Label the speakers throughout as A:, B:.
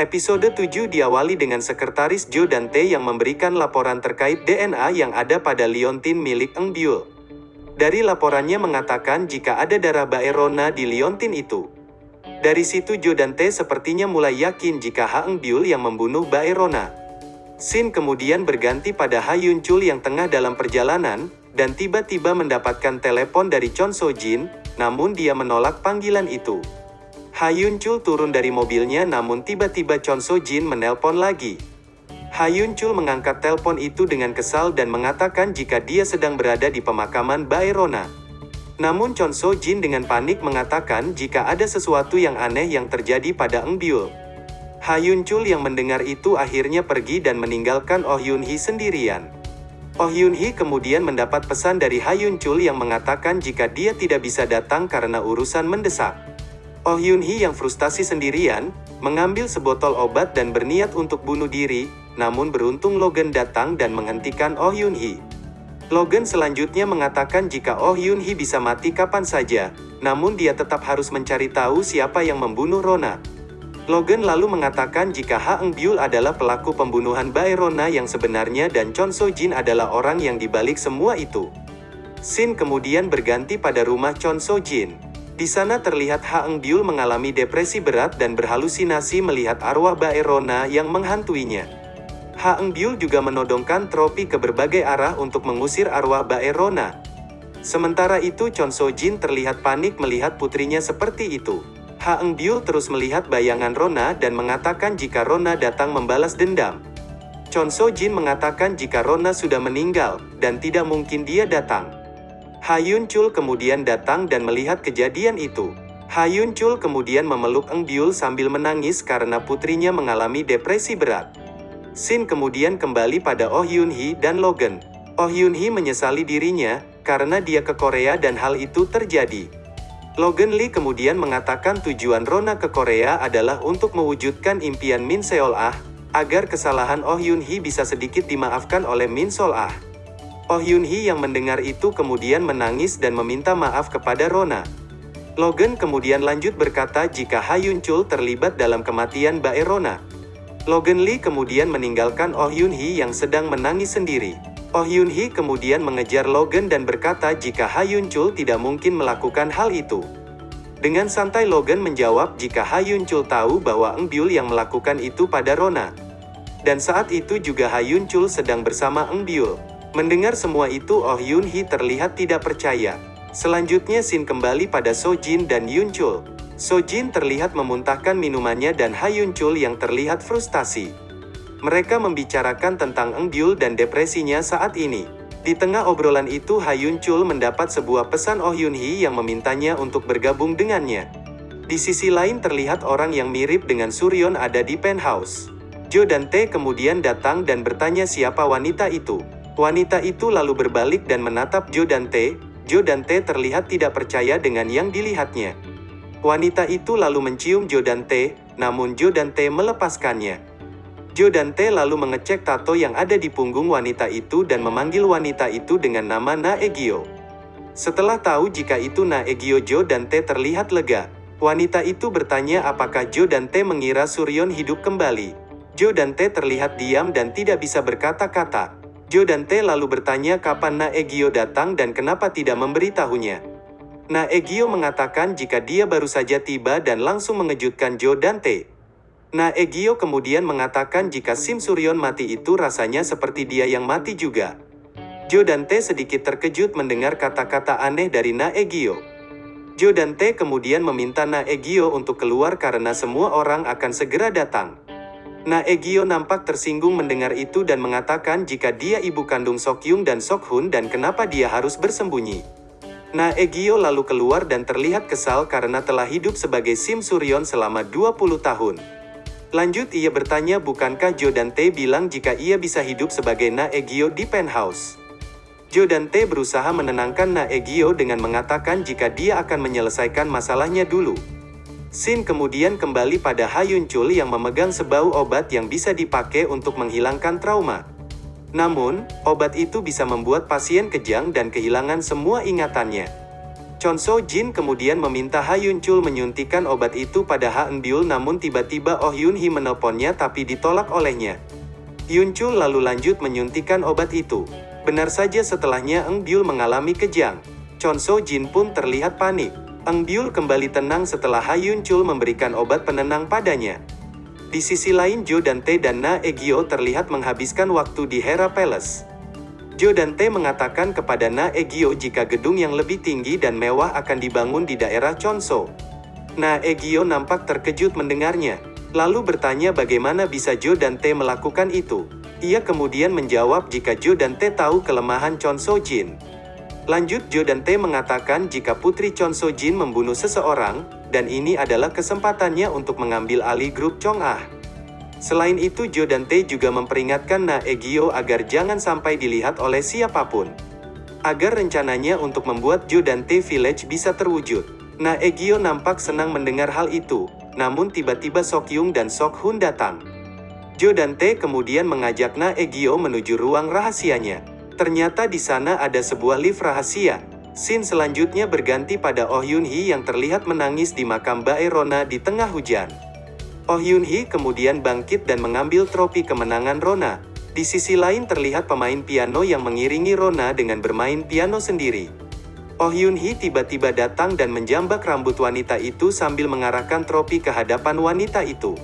A: Episode 7 diawali dengan sekretaris Joe Dante yang memberikan laporan terkait DNA yang ada pada liontin milik Eng Byul. Dari laporannya mengatakan jika ada darah Baerona di liontin itu. Dari situ Joe Dante sepertinya mulai yakin jika Ha Eng Byul yang membunuh Baerona. Sin kemudian berganti pada Ha Yun Chul yang tengah dalam perjalanan, dan tiba-tiba mendapatkan telepon dari Chon So Jin, namun dia menolak panggilan itu. Hayun Chul turun dari mobilnya namun tiba-tiba Chon So Jin menelpon lagi. Hayun Chul mengangkat telepon itu dengan kesal dan mengatakan jika dia sedang berada di pemakaman Baerona. Namun Chon So Jin dengan panik mengatakan jika ada sesuatu yang aneh yang terjadi pada Eng Byul. Hayun Chul yang mendengar itu akhirnya pergi dan meninggalkan Oh Yun Hee sendirian. Oh Yun Hee kemudian mendapat pesan dari Hayun Chul yang mengatakan jika dia tidak bisa datang karena urusan mendesak. Oh Yun Hee yang frustasi sendirian, mengambil sebotol obat dan berniat untuk bunuh diri, namun beruntung Logan datang dan menghentikan Oh Yun Hee. Logan selanjutnya mengatakan jika Oh Yun Hee bisa mati kapan saja, namun dia tetap harus mencari tahu siapa yang membunuh Rona. Logan lalu mengatakan jika Ha Byul adalah pelaku pembunuhan Baerona yang sebenarnya dan Chon So Jin adalah orang yang dibalik semua itu. Sin kemudian berganti pada rumah Chon So Jin. Di sana terlihat Ha Byul mengalami depresi berat dan berhalusinasi melihat arwah Baerona yang menghantuinya. Ha Byul juga menodongkan tropi ke berbagai arah untuk mengusir arwah Baerona. Sementara itu Chon So Jin terlihat panik melihat putrinya seperti itu. Ha Eng Byul terus melihat bayangan Rona dan mengatakan jika Rona datang membalas dendam. Chon So Jin mengatakan jika Rona sudah meninggal, dan tidak mungkin dia datang. Hayun Chul kemudian datang dan melihat kejadian itu. Hayun Chul kemudian memeluk Eng Byul sambil menangis karena putrinya mengalami depresi berat. Sin kemudian kembali pada Oh Yun Hee dan Logan. Oh Yun Hee menyesali dirinya, karena dia ke Korea dan hal itu terjadi. Logan Lee kemudian mengatakan tujuan Rona ke Korea adalah untuk mewujudkan impian Min Seol Ah, agar kesalahan Oh Yun Hee bisa sedikit dimaafkan oleh Min Sol Ah. Oh Yun Hee yang mendengar itu kemudian menangis dan meminta maaf kepada Rona. Logan kemudian lanjut berkata jika Ha Yun Chul terlibat dalam kematian Bae Rona. Logan Lee kemudian meninggalkan Oh Yun Hee yang sedang menangis sendiri. Oh Yun Hee kemudian mengejar Logan dan berkata jika Ha Yun Chul tidak mungkin melakukan hal itu. Dengan santai Logan menjawab jika Ha Yun Chul tahu bahwa Eng Byul yang melakukan itu pada Rona. Dan saat itu juga Ha Yun Chul sedang bersama Eng Byul. Mendengar semua itu Oh Yun Hee terlihat tidak percaya. Selanjutnya Sin kembali pada So Jin dan Yun Chul. So Jin terlihat memuntahkan minumannya dan Ha Yun Chul yang terlihat frustasi. Mereka membicarakan tentang Eng Byul dan depresinya saat ini. Di tengah obrolan itu Ha Yun Chul mendapat sebuah pesan Oh Yun Hee yang memintanya untuk bergabung dengannya. Di sisi lain terlihat orang yang mirip dengan Suryon ada di penthouse. Jo dan Tae kemudian datang dan bertanya siapa wanita itu. Wanita itu lalu berbalik dan menatap Joe Dante. Joe Dante terlihat tidak percaya dengan yang dilihatnya. Wanita itu lalu mencium Joe Dante, namun Joe Dante melepaskannya. Joe Dante lalu mengecek tato yang ada di punggung wanita itu dan memanggil wanita itu dengan nama Naegyo. Setelah tahu jika itu Naegyo Joe Dante terlihat lega. Wanita itu bertanya apakah Joe Dante mengira Suryon hidup kembali. Joe Dante terlihat diam dan tidak bisa berkata-kata. Jo dan Tae lalu bertanya kapan Naegyo datang dan kenapa tidak memberitahunya. Naegyo mengatakan jika dia baru saja tiba dan langsung mengejutkan Jo dan Tae. Naegyo kemudian mengatakan jika Sim Suryon mati itu rasanya seperti dia yang mati juga. Jo dan Tae sedikit terkejut mendengar kata-kata aneh dari Naegyo. Jo dan Tae kemudian meminta Naegyo untuk keluar karena semua orang akan segera datang. Naegyo nampak tersinggung mendengar itu dan mengatakan jika dia ibu kandung Sokyung dan Sokhun dan kenapa dia harus bersembunyi. Naegyo lalu keluar dan terlihat kesal karena telah hidup sebagai Sim Suryon selama 20 tahun. Lanjut ia bertanya bukankah Jo dan Tae bilang jika ia bisa hidup sebagai Naegyo di penthouse. Jo dan Tae berusaha menenangkan Naegyo dengan mengatakan jika dia akan menyelesaikan masalahnya dulu. Sin kemudian kembali pada Hayun Chul yang memegang sebau obat yang bisa dipakai untuk menghilangkan trauma. Namun, obat itu bisa membuat pasien kejang dan kehilangan semua ingatannya. Chon So Jin kemudian meminta Ha Yun Chul menyuntikkan obat itu pada Ha Eun Byul namun tiba-tiba Oh Yun Hee menelponnya tapi ditolak olehnya. Yun Chul lalu lanjut menyuntikkan obat itu. Benar saja setelahnya Eng Byul mengalami kejang. Chon So Jin pun terlihat panik. Eng Byul kembali tenang setelah Ha Yun Chul memberikan obat penenang padanya. Di sisi lain Jo dan Tae dan Na Egyo terlihat menghabiskan waktu di Hera Palace. Jo dan Tae mengatakan kepada Na Egyo jika gedung yang lebih tinggi dan mewah akan dibangun di daerah Chonso. Na Egyo nampak terkejut mendengarnya, lalu bertanya bagaimana bisa Jo dan Tae melakukan itu. Ia kemudian menjawab jika Jo dan Tae tahu kelemahan Chonso Jin. Lanjut Jo dan Tae mengatakan jika Putri Chonso Jin membunuh seseorang, dan ini adalah kesempatannya untuk mengambil alih grup Chong Ah. Selain itu Jo dan Tae juga memperingatkan Na Egyo agar jangan sampai dilihat oleh siapa pun. Agar rencananya untuk membuat Jo dan Tae Village bisa terwujud. Na Egyo nampak senang mendengar hal itu, namun tiba-tiba Sok Yung dan Sok Hun datang. Jo dan Tae kemudian mengajak Na Egyo menuju ruang rahasianya. Ternyata di sana ada sebuah lift rahasia. Scene selanjutnya berganti pada Oh Yun Hee yang terlihat menangis di makam Bae Rona di tengah hujan. Oh Yun Hee kemudian bangkit dan mengambil trofi kemenangan Rona. Di sisi lain terlihat pemain piano yang mengiringi Rona dengan bermain piano sendiri. Oh Yun Hee tiba-tiba datang dan menjambak rambut wanita itu sambil mengarahkan trofi ke hadapan wanita itu.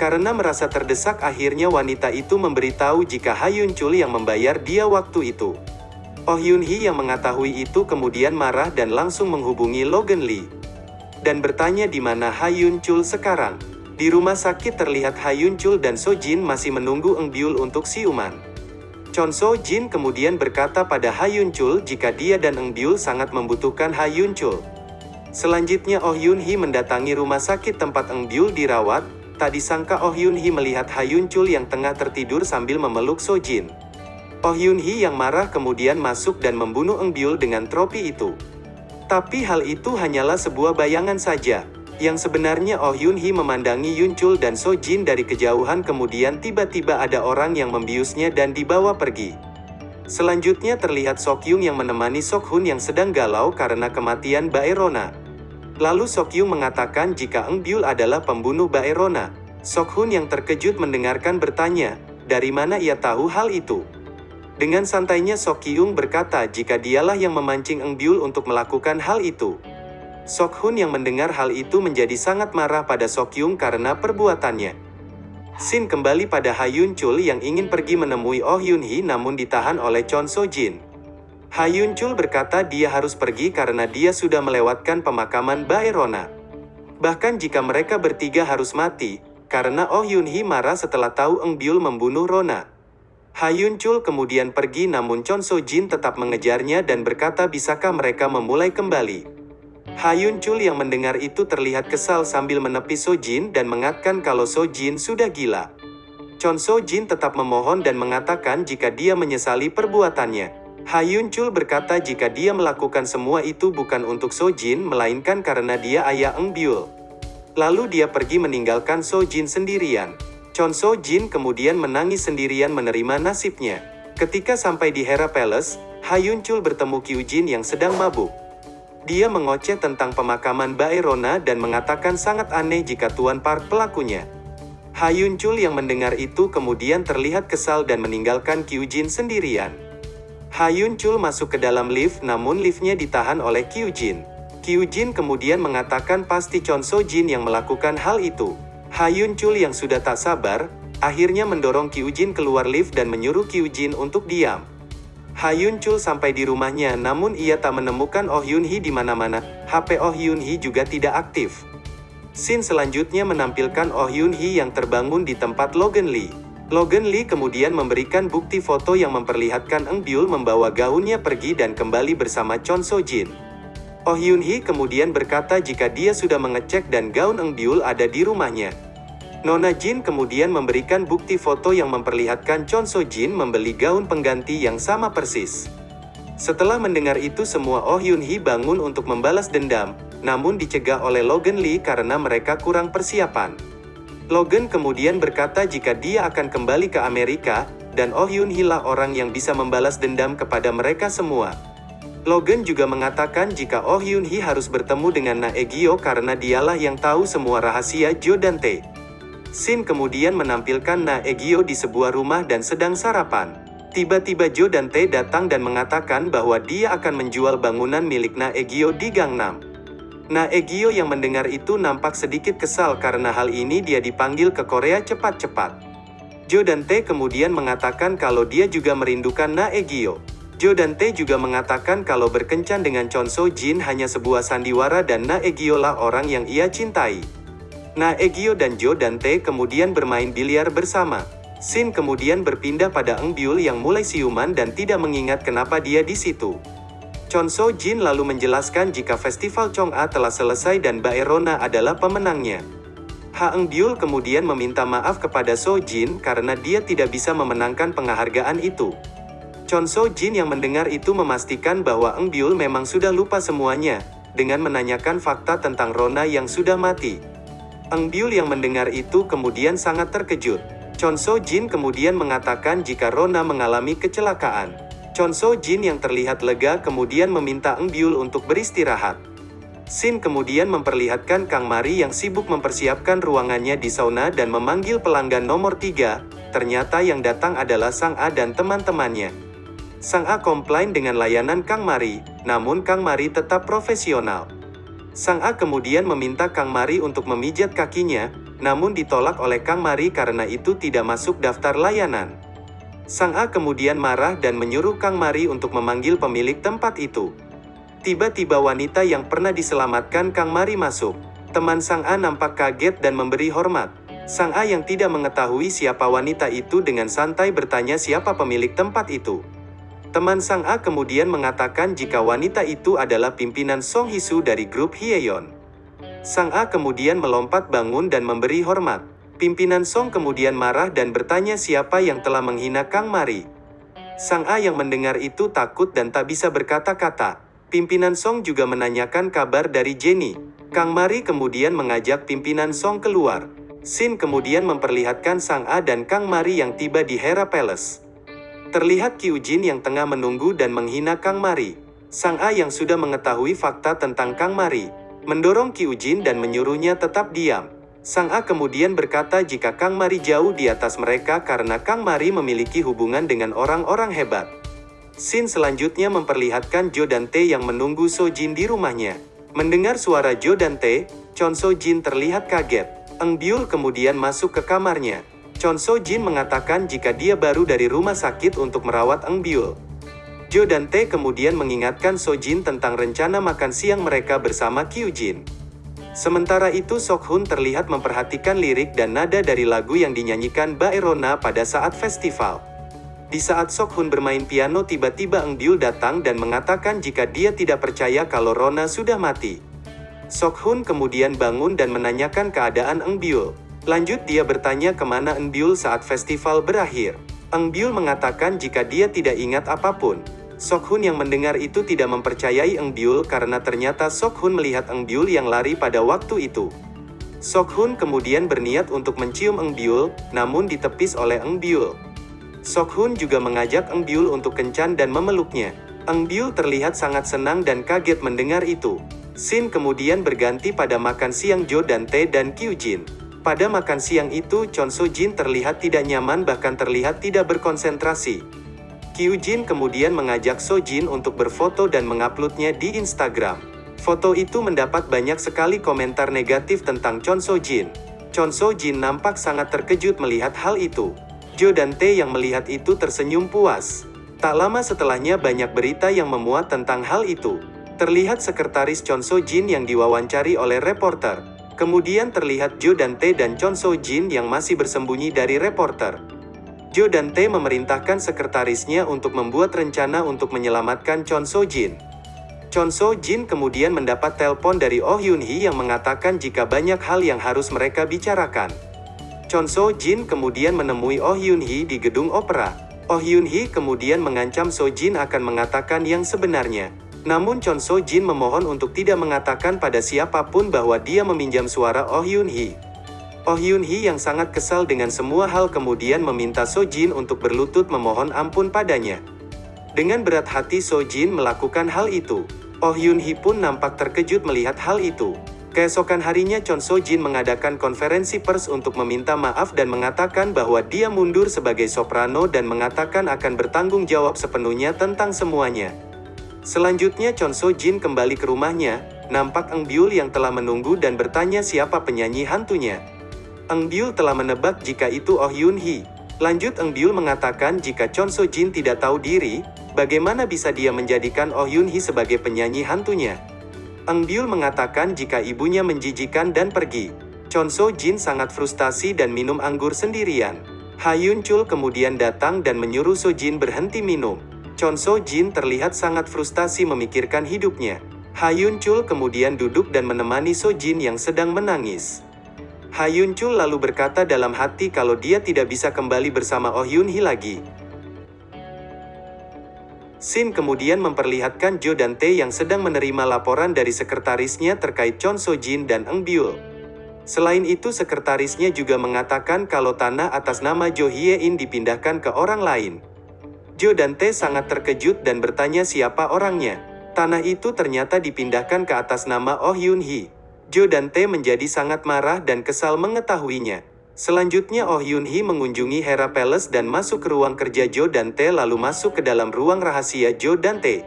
A: Karena merasa terdesak akhirnya wanita itu memberitahu jika Ha Yun Chul yang membayar dia waktu itu. Oh Yun Hee yang mengetahui itu kemudian marah dan langsung menghubungi Logan Lee. Dan bertanya di mana Ha Yun Chul sekarang. Di rumah sakit terlihat Ha Yun Chul dan So Jin masih menunggu Eng Byul untuk siuman. Chon So Jin kemudian berkata pada Ha Yun Chul jika dia dan Eng Byul sangat membutuhkan Ha Yun Chul. Selanjutnya Oh Yun Hee mendatangi rumah sakit tempat Eng Byul dirawat, tak disangka Oh Yun Hee melihat Ha Yun Chul yang tengah tertidur sambil memeluk So Jin. Oh Yun Hee yang marah kemudian masuk dan membunuh Eng Byul dengan tropi itu. Tapi hal itu hanyalah sebuah bayangan saja. Yang sebenarnya Oh Yun Hee memandangi Yun Chul dan So Jin dari kejauhan kemudian tiba-tiba ada orang yang membiusnya dan dibawa pergi. Selanjutnya terlihat Sok Yung yang menemani Sok Hun yang sedang galau karena kematian Baerona. Lalu Sok Yung mengatakan jika Eng Byul adalah pembunuh Baerona. Sok Hun yang terkejut mendengarkan bertanya, dari mana ia tahu hal itu? Dengan santainya Sok Yung berkata jika dialah yang memancing Eng Byul untuk melakukan hal itu. Sok Hun yang mendengar hal itu menjadi sangat marah pada Sok Yung karena perbuatannya. Sin kembali pada Ha Yun Chul yang ingin pergi menemui Oh Yun Hee namun ditahan oleh Chon So Jin. Ha Yun Chul berkata dia harus pergi karena dia sudah melewatkan pemakaman Baerona. Bahkan jika mereka bertiga harus mati, karena Oh Yun Hee marah setelah tahu Eng Byul membunuh Rona. Ha Yun Chul kemudian pergi namun Chon So Jin tetap mengejarnya dan berkata bisakah mereka memulai kembali. Hayun Chul yang mendengar itu terlihat kesal sambil menepis Jin dan mengatakan kalau Jin sudah gila. Chon Jin tetap memohon dan mengatakan jika dia menyesali perbuatannya. Hayun Chul berkata jika dia melakukan semua itu bukan untuk Jin melainkan karena dia ayah Eng Byul. Lalu dia pergi meninggalkan Jin sendirian. Chon Jin kemudian menangis sendirian menerima nasibnya. Ketika sampai di Hera Palace, Hayun Chul bertemu Kyujin yang sedang mabuk. Dia mengoceh tentang pemakaman Baerona dan mengatakan sangat aneh jika Tuan Park pelakunya. Hayun Chul yang mendengar itu kemudian terlihat kesal dan meninggalkan Kyujin sendirian. Hayun Chul masuk ke dalam lift namun liftnya ditahan oleh Kyujin. Kyujin kemudian mengatakan pasti Chon So Jin yang melakukan hal itu. Hayun Chul yang sudah tak sabar, akhirnya mendorong Kyujin keluar lift dan menyuruh Kyujin untuk diam. Hayun Chul sampai di rumahnya namun ia tak menemukan Oh Yun Hee di mana-mana. HP Oh Yun Hee juga tidak aktif. Scene selanjutnya menampilkan Oh Yun Hee yang terbangun di tempat Logan Lee. Logan Lee kemudian memberikan bukti foto yang memperlihatkan Eng Byul membawa gaunnya pergi dan kembali bersama Chon So Jin. Oh Yun Hee kemudian berkata jika dia sudah mengecek dan gaun Eng Byul ada di rumahnya. Nona Jin kemudian memberikan bukti foto yang memperlihatkan Chon So Jin membeli gaun pengganti yang sama persis. Setelah mendengar itu semua Oh Yun Hee bangun untuk membalas dendam, namun dicegah oleh Logan Lee karena mereka kurang persiapan. Logan kemudian berkata jika dia akan kembali ke Amerika, dan Oh Yun Hee lah orang yang bisa membalas dendam kepada mereka semua. Logan juga mengatakan jika Oh Hyun Hee harus bertemu dengan Na Egyo karena dialah yang tahu semua rahasia Jo dan Tae. Sin kemudian menampilkan Na Egyo di sebuah rumah dan sedang sarapan. Tiba-tiba Jo dan Tae datang dan mengatakan bahwa dia akan menjual bangunan milik Na Egyo di Gangnam. Na Egyo yang mendengar itu nampak sedikit kesal karena hal ini dia dipanggil ke Korea cepat-cepat. Jo dan Tae kemudian mengatakan kalau dia juga merindukan Na Egyo. Jo dan Tae juga mengatakan kalau berkencan dengan Chon So Jin hanya sebuah sandiwara dan Na Egyo lah orang yang ia cintai. Na Egyo dan Jo dan Tae kemudian bermain biliar bersama. Sin kemudian berpindah pada Eng Byul yang mulai siuman dan tidak mengingat kenapa dia di situ. Chon So Jin lalu menjelaskan jika festival Chong A telah selesai dan Baerona adalah pemenangnya. Ha Eng Byul kemudian meminta maaf kepada So Jin karena dia tidak bisa memenangkan penghargaan itu. Chon So Jin yang mendengar itu memastikan bahwa Eng Byul memang sudah lupa semuanya, dengan menanyakan fakta tentang Rona yang sudah mati. Eng Byul yang mendengar itu kemudian sangat terkejut. Chon So Jin kemudian mengatakan jika Rona mengalami kecelakaan. Chon So Jin yang terlihat lega kemudian meminta Eng Byul untuk beristirahat. Sin kemudian memperlihatkan Kang Mari yang sibuk mempersiapkan ruangannya di sauna dan memanggil pelanggan nomor 3, ternyata yang datang adalah Sang A dan teman-temannya. Sang A komplain dengan layanan Kang Mari, namun Kang Mari tetap profesional. Sang A kemudian meminta Kang Mari untuk memijat kakinya, namun ditolak oleh Kang Mari karena itu tidak masuk daftar layanan. Sang A kemudian marah dan menyuruh Kang Mari untuk memanggil pemilik tempat itu. Tiba-tiba wanita yang pernah diselamatkan Kang Mari masuk. Teman Sang A nampak kaget dan memberi hormat. Sang A yang tidak mengetahui siapa wanita itu dengan santai bertanya siapa pemilik tempat itu. Teman Sang A kemudian mengatakan jika wanita itu adalah pimpinan Song Hisu dari grup Hyeon. Sang A kemudian melompat bangun dan memberi hormat. Pimpinan Song kemudian marah dan bertanya siapa yang telah menghina Kang Mari. Sang A yang mendengar itu takut dan tak bisa berkata-kata. Pimpinan Song juga menanyakan kabar dari Jenny. Kang Mari kemudian mengajak pimpinan Song keluar. Sin kemudian memperlihatkan Sang A dan Kang Mari yang tiba di Hera Palace. Terlihat Kiu Jin yang tengah menunggu dan menghina Kang Mari. Sang A yang sudah mengetahui fakta tentang Kang Mari, mendorong Kiu Jin dan menyuruhnya tetap diam. Sang A kemudian berkata jika Kang Mari jauh di atas mereka karena Kang Mari memiliki hubungan dengan orang-orang hebat. Sin selanjutnya memperlihatkan Jo dan Tae yang menunggu So Jin di rumahnya. Mendengar suara Jo dan Tae, Chon So Jin terlihat kaget. Eng Byul kemudian masuk ke kamarnya. Chon So Jin mengatakan jika dia baru dari rumah sakit untuk merawat Eng Byul. Jo dan Tae kemudian mengingatkan So Jin tentang rencana makan siang mereka bersama Kyu Jin. Sementara itu Sok Hun terlihat memperhatikan lirik dan nada dari lagu yang dinyanyikan Baerona pada saat festival. Di saat Sok Hun bermain piano tiba-tiba Eng Byul datang dan mengatakan jika dia tidak percaya kalau Rona sudah mati. Sok Hun kemudian bangun dan menanyakan keadaan Eng Byul. Lanjut dia bertanya ke mana Enbyul saat festival berakhir. Enbyul mengatakan jika dia tidak ingat apa pun. Sok Hun yang mendengar itu tidak mempercayai Enbyul karena ternyata Sok Hun melihat Enbyul yang lari pada waktu itu. Sok Hun kemudian berniat untuk mencium Enbyul, namun ditepis oleh Enbyul. Sok Hun juga mengajak Enbyul untuk kencan dan memeluknya. Enbyul terlihat sangat senang dan kaget mendengar itu. Sin kemudian berganti pada makan siang Jo dan Tae dan Kyu Jin. Pada makan siang itu, Chon So Jin terlihat tidak nyaman bahkan terlihat tidak berkonsentrasi. Kyu Jin kemudian mengajak So Jin untuk berfoto dan menguploadnya di Instagram. Foto itu mendapat banyak sekali komentar negatif tentang Chon So Jin. Chon So Jin nampak sangat terkejut melihat hal itu. Jo dan Tae yang melihat itu tersenyum puas. Tak lama setelahnya banyak berita yang memuat tentang hal itu. Terlihat sekretaris Chon So Jin yang diwawancari oleh reporter. Kemudian terlihat Jo dan Tae dan Chon So Jin yang masih bersembunyi dari reporter. Jo dan Tae memerintahkan sekretarisnya untuk membuat rencana untuk menyelamatkan Chon So Jin. Chon So Jin kemudian mendapat telepon dari Oh Yun Hee yang mengatakan jika banyak hal yang harus mereka bicarakan. Chon So Jin kemudian menemui Oh Yun Hee di gedung opera. Oh Yun Hee kemudian mengancam So Jin akan mengatakan yang sebenarnya. Namun Chon So Jin memohon untuk tidak mengatakan pada siapa pun bahwa dia meminjam suara Oh Yun Hee. Oh Yun Hee yang sangat kesal dengan semua hal kemudian meminta So Jin untuk berlutut memohon ampun padanya. Dengan berat hati So Jin melakukan hal itu. Oh Yun Hee pun nampak terkejut melihat hal itu. Keesokan harinya Chon So Jin mengadakan konferensi pers untuk meminta maaf dan mengatakan bahwa dia mundur sebagai soprano dan mengatakan akan bertanggung jawab sepenuhnya tentang semuanya. Selanjutnya Chon So Jin kembali ke rumahnya, nampak Eng Byul yang telah menunggu dan bertanya siapa penyanyi hantunya. Eng Byul telah menebak jika itu Oh Yun Hee. Lanjut Eng Byul mengatakan jika Chon So Jin tidak tahu diri, bagaimana bisa dia menjadikan Oh Yun Hee sebagai penyanyi hantunya? Eng Byul mengatakan jika ibunya menjijikan dan pergi. Chon So Jin sangat frustasi dan minum anggur sendirian. Ha Yun Chul kemudian datang dan menyuruh So Jin berhenti minum. Chon So Jin terlihat sangat frustasi memikirkan hidupnya. Ha Yun Chul kemudian duduk dan menemani So Jin yang sedang menangis. Ha Yun Chul lalu berkata dalam hati kalau dia tidak bisa kembali bersama Oh Yun Hee lagi. Sin kemudian memperlihatkan Jo dan Tae yang sedang menerima laporan dari sekretarisnya terkait Chon So Jin dan Eng Byul. Selain itu sekretarisnya juga mengatakan kalau tanah atas nama Jo Hye In dipindahkan ke orang lain. Jo dan Tae sangat terkejut dan bertanya siapa orangnya. Tanah itu ternyata dipindahkan ke atas nama Oh Yun Hee. Jo dan Tae menjadi sangat marah dan kesal mengetahuinya. Selanjutnya Oh Yun Hee mengunjungi Hera Palace dan masuk ke ruang kerja Jo dan Tae lalu masuk ke dalam ruang rahasia Jo dan Tae.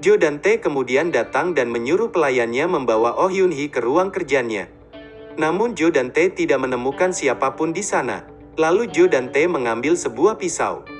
A: Jo dan Tae kemudian datang dan menyuruh pelayannya membawa Oh Yun Hee ke ruang kerjanya. Namun Jo dan Tae tidak menemukan siapa pun di sana. Lalu Jo dan Tae mengambil sebuah pisau.